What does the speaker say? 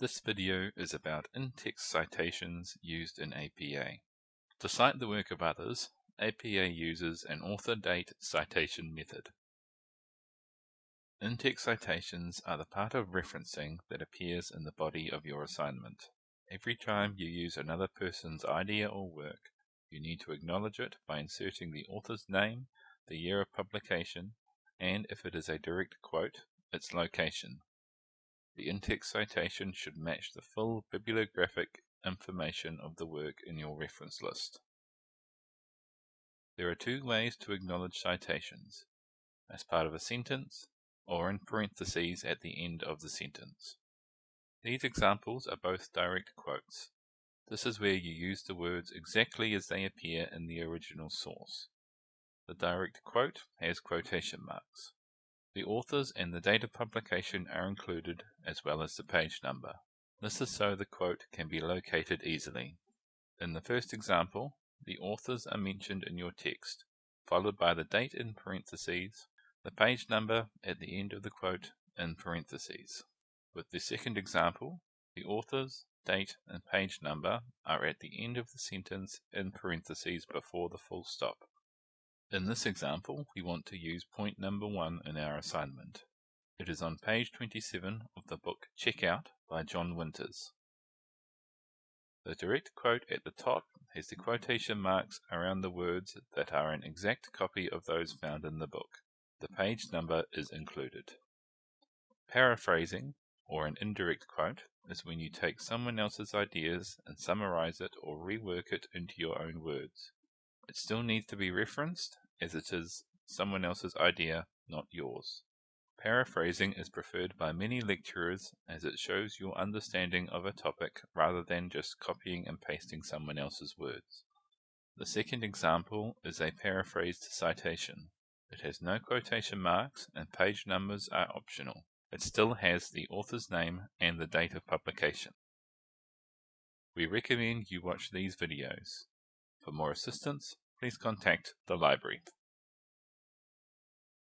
This video is about in-text citations used in APA. To cite the work of others, APA uses an author-date citation method. In-text citations are the part of referencing that appears in the body of your assignment. Every time you use another person's idea or work, you need to acknowledge it by inserting the author's name, the year of publication, and if it is a direct quote, its location. The in-text citation should match the full bibliographic information of the work in your reference list. There are two ways to acknowledge citations, as part of a sentence or in parentheses at the end of the sentence. These examples are both direct quotes. This is where you use the words exactly as they appear in the original source. The direct quote has quotation marks. The authors and the date of publication are included, as well as the page number. This is so the quote can be located easily. In the first example, the authors are mentioned in your text, followed by the date in parentheses, the page number at the end of the quote in parentheses. With the second example, the authors, date, and page number are at the end of the sentence in parentheses before the full stop. In this example, we want to use point number 1 in our assignment. It is on page 27 of the book Checkout by John Winters. The direct quote at the top has the quotation marks around the words that are an exact copy of those found in the book. The page number is included. Paraphrasing, or an indirect quote, is when you take someone else's ideas and summarize it or rework it into your own words. It still needs to be referenced, as it is someone else's idea, not yours. Paraphrasing is preferred by many lecturers as it shows your understanding of a topic rather than just copying and pasting someone else's words. The second example is a paraphrased citation. It has no quotation marks and page numbers are optional. It still has the author's name and the date of publication. We recommend you watch these videos. For more assistance, please contact the library.